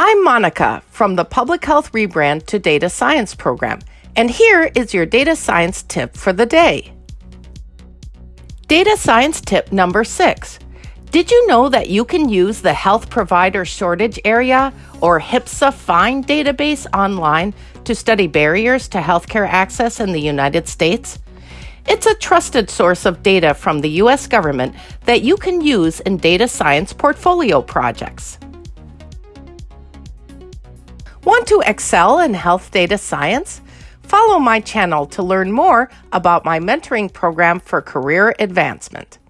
I'm Monica from the Public Health Rebrand to Data Science program, and here is your data science tip for the day. Data science tip number six. Did you know that you can use the Health Provider Shortage Area or HPSA FIND database online to study barriers to healthcare access in the United States? It's a trusted source of data from the U.S. government that you can use in data science portfolio projects. Want to excel in health data science? Follow my channel to learn more about my mentoring program for career advancement.